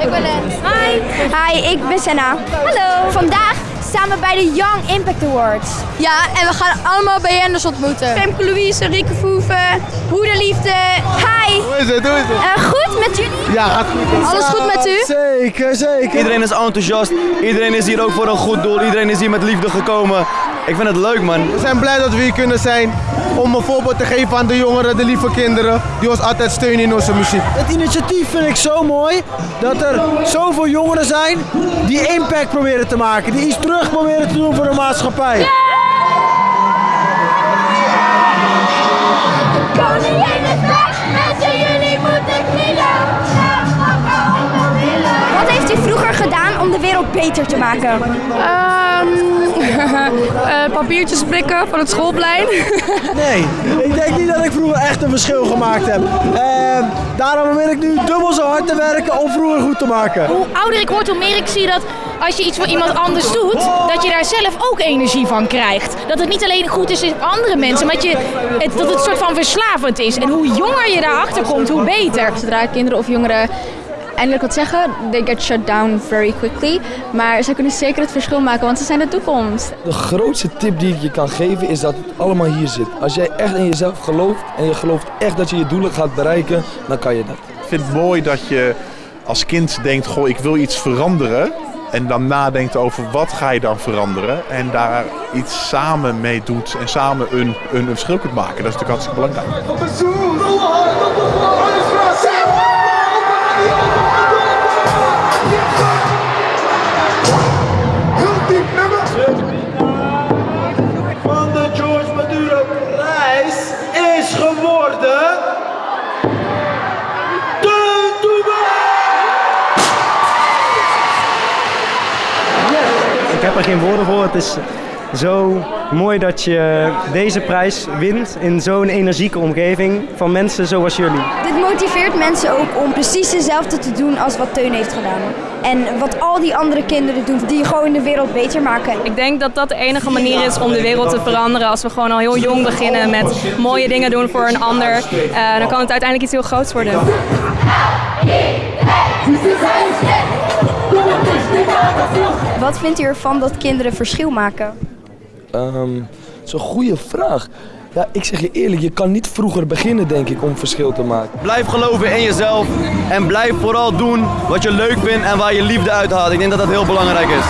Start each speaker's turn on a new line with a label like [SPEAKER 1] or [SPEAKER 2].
[SPEAKER 1] Ik ben Lens. Hi.
[SPEAKER 2] Hi, ik ben Senna. Hallo. Vandaag staan we bij de Young Impact Awards.
[SPEAKER 1] Ja, en we gaan allemaal BN'ers ontmoeten.
[SPEAKER 2] Femke Louise, Rieke Voeven, Broederliefde. Hi.
[SPEAKER 3] Hoe is het? Hoe is het?
[SPEAKER 2] Eh, goed met jullie?
[SPEAKER 3] Ja, gaat goed.
[SPEAKER 1] Alles goed met u?
[SPEAKER 3] Zeker, zeker.
[SPEAKER 4] Iedereen is enthousiast, iedereen is hier ook voor een goed doel, iedereen is hier met liefde gekomen. Ik vind het leuk man.
[SPEAKER 3] We zijn blij dat we hier kunnen zijn om een voorbeeld te geven aan de jongeren, de lieve kinderen, die ons altijd steunen in onze muziek.
[SPEAKER 5] Het initiatief vind ik zo mooi dat er zoveel jongeren zijn die impact proberen te maken, die iets terug proberen te doen voor de maatschappij.
[SPEAKER 2] Beter te maken?
[SPEAKER 6] Ehm, eh, papiertjes prikken van het schoolplein.
[SPEAKER 5] Nee, ik denk niet dat ik vroeger echt een verschil gemaakt heb. Ehm, daarom wil ik nu dubbel zo hard te werken om vroeger goed te maken.
[SPEAKER 7] hoe ouder ik word, hoe meer ik zie dat als je iets voor iemand anders doet, dat je daar zelf ook energie van krijgt. Dat het niet alleen goed is in andere mensen, maar dat, je, het, dat het een soort van verslavend is. En hoe jonger je daarachter komt, hoe beter.
[SPEAKER 6] Zodra kinderen of jongeren eindelijk wat zeggen, they get shut down very quickly. Maar ze kunnen zeker het verschil maken, want ze zijn de toekomst.
[SPEAKER 8] De grootste tip die ik je kan geven is dat het allemaal hier zit. Als jij echt in jezelf gelooft en je gelooft echt dat je je doelen gaat bereiken, dan kan je dat.
[SPEAKER 9] Ik vind het mooi dat je als kind denkt, goh, ik wil iets veranderen. En dan nadenkt over wat ga je dan veranderen. En daar iets samen mee doet en samen een, een, een verschil kunt maken. Dat is natuurlijk hartstikke belangrijk.
[SPEAKER 5] De
[SPEAKER 10] Ik heb er geen woorden voor. Het is zo mooi dat je deze prijs wint in zo'n energieke omgeving van mensen zoals jullie.
[SPEAKER 2] Dit motiveert mensen ook om precies hetzelfde te doen als wat Teun heeft gedaan. En wat al die andere kinderen doen, die gewoon de wereld beter maken.
[SPEAKER 6] Ik denk dat dat de enige manier is om de wereld te veranderen. Als we gewoon al heel jong beginnen met mooie dingen doen voor een ander, eh, dan kan het uiteindelijk iets heel groots worden.
[SPEAKER 2] Wat vindt u ervan dat kinderen verschil maken?
[SPEAKER 8] Ehm, dat is een goede vraag. Ja, ik zeg je eerlijk, je kan niet vroeger beginnen denk ik om verschil te maken.
[SPEAKER 4] Blijf geloven in jezelf en blijf vooral doen wat je leuk vindt en waar je liefde uit haalt. Ik denk dat dat heel belangrijk is.